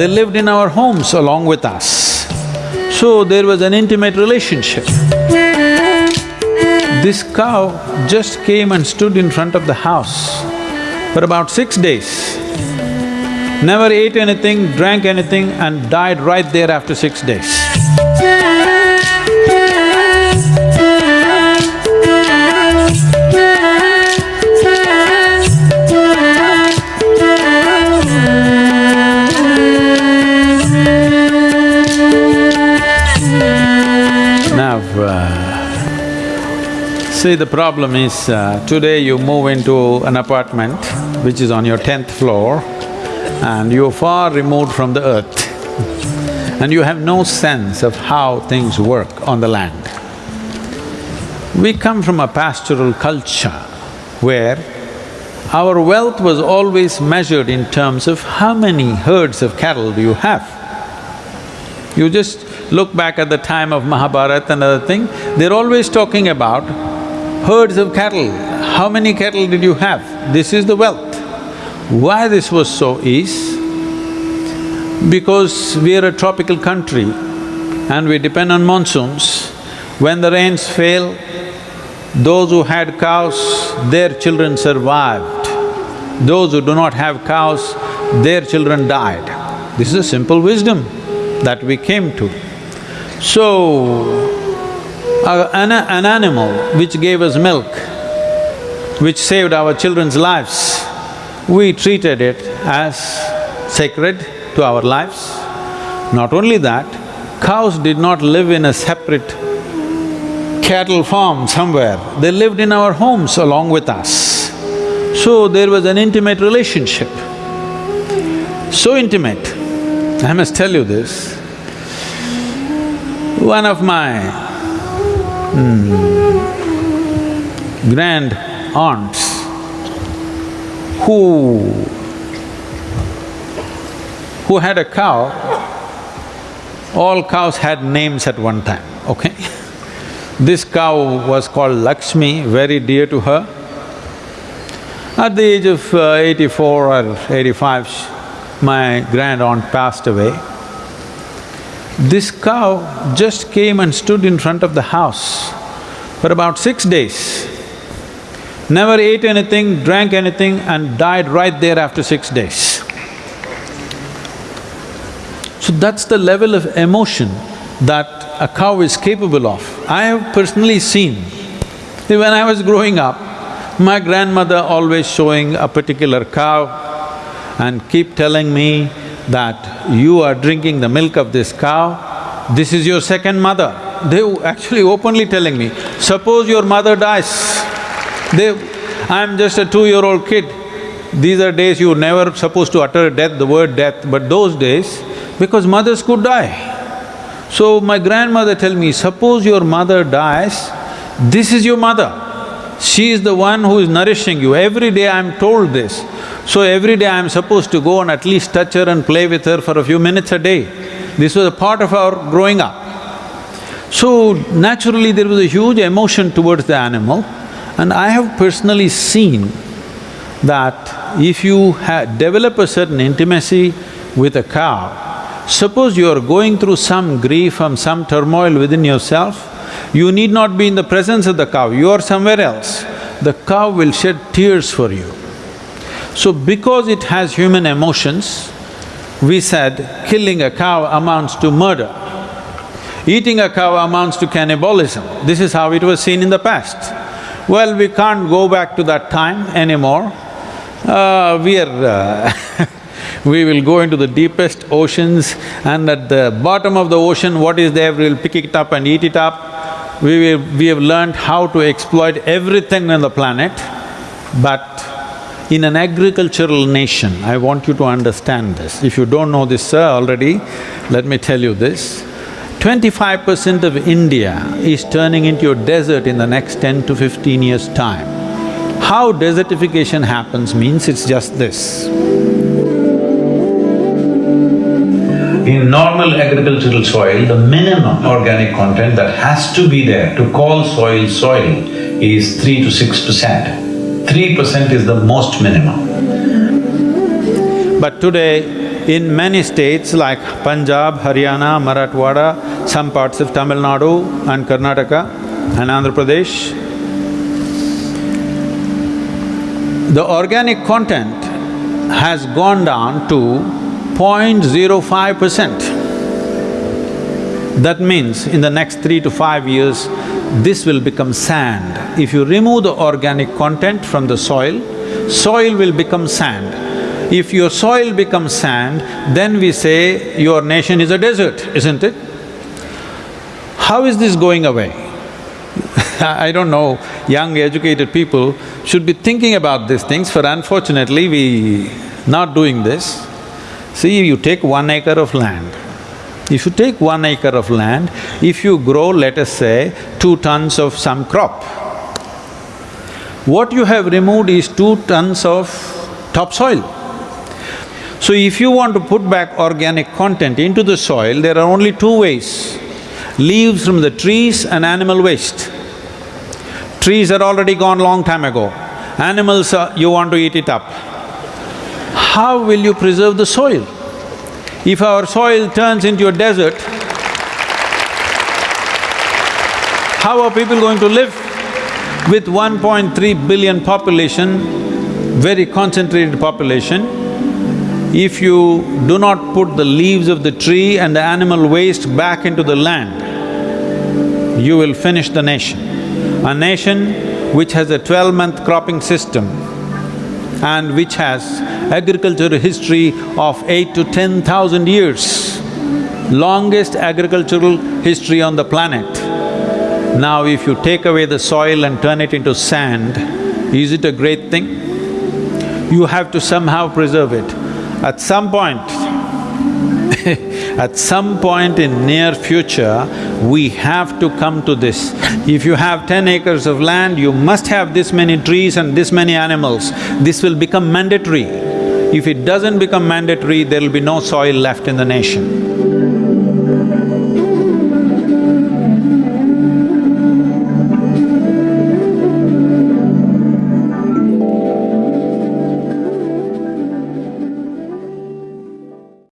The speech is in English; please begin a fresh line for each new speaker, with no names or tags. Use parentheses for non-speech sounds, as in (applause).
They lived in our homes along with us. So there was an intimate relationship. This cow just came and stood in front of the house for about six days. Never ate anything, drank anything and died right there after six days. See the problem is, uh, today you move into an apartment which is on your tenth floor and you're far removed from the earth and you have no sense of how things work on the land. We come from a pastoral culture where our wealth was always measured in terms of how many herds of cattle do you have. You just look back at the time of Mahabharata and other thing, they're always talking about herds of cattle. How many cattle did you have? This is the wealth. Why this was so is, because we are a tropical country and we depend on monsoons. When the rains fail, those who had cows, their children survived. Those who do not have cows, their children died. This is a simple wisdom that we came to. So, uh, an, an animal which gave us milk, which saved our children's lives, we treated it as sacred to our lives. Not only that, cows did not live in a separate cattle farm somewhere, they lived in our homes along with us. So there was an intimate relationship. So intimate, I must tell you this. One of my hmm, grand aunts who who had a cow, all cows had names at one time, okay? (laughs) This cow was called Lakshmi, very dear to her. At the age of uh, eighty-four or eighty-five, my grand aunt passed away. This cow just came and stood in front of the house for about six days. Never ate anything, drank anything and died right there after six days. So that's the level of emotion that a cow is capable of. I have personally seen, when I was growing up, my grandmother always showing a particular cow and keep telling me that you are drinking the milk of this cow, this is your second mother. They actually openly telling me, suppose your mother dies, they… I'm just a two-year-old kid. These are days you never supposed to utter death, the word death, but those days, because mothers could die. So my grandmother tell me, suppose your mother dies, this is your mother. She is the one who is nourishing you. Every day I'm told this. So every day I'm supposed to go and at least touch her and play with her for a few minutes a day. This was a part of our growing up. So naturally there was a huge emotion towards the animal and I have personally seen that if you develop a certain intimacy with a cow, Suppose you are going through some grief and some turmoil within yourself, you need not be in the presence of the cow, you are somewhere else. The cow will shed tears for you. So because it has human emotions, we said killing a cow amounts to murder. Eating a cow amounts to cannibalism. This is how it was seen in the past. Well, we can't go back to that time anymore. Uh, we are uh (laughs) we will go into the deepest oceans and at the bottom of the ocean, what is there, we'll pick it up and eat it up. We will… we have learned how to exploit everything on the planet, but in an agricultural nation, I want you to understand this. If you don't know this, sir, already, let me tell you this. Twenty-five percent of India is turning into a desert in the next ten to fifteen years' time. How desertification happens means it's just this. In normal agricultural soil, the minimum organic content that has to be there to call soil soil is three to six percent. Three percent is the most minimum. But today, in many states like Punjab, Haryana, Marathwada, some parts of Tamil Nadu and Karnataka and Andhra Pradesh, the organic content has gone down to 0.05 percent. That means in the next three to five years, this will become sand. If you remove the organic content from the soil, soil will become sand. If your soil becomes sand, then we say your nation is a desert, isn't it? How is this going away? (laughs) I don't know, young educated people should be thinking about these things, for unfortunately we not doing this. See, you take one acre of land. If you take one acre of land, if you grow, let us say, two tons of some crop, what you have removed is two tons of topsoil. So if you want to put back organic content into the soil, there are only two ways, leaves from the trees and animal waste. Trees are already gone long time ago, animals, are, you want to eat it up. How will you preserve the soil? If our soil turns into a desert, how are people going to live? With 1.3 billion population, very concentrated population, if you do not put the leaves of the tree and the animal waste back into the land, you will finish the nation. A nation which has a twelve-month cropping system and which has agricultural history of eight to ten thousand years, longest agricultural history on the planet. Now if you take away the soil and turn it into sand, is it a great thing? You have to somehow preserve it. At some point, at some point in near future, we have to come to this. If you have ten acres of land, you must have this many trees and this many animals. This will become mandatory. If it doesn't become mandatory, there will be no soil left in the nation.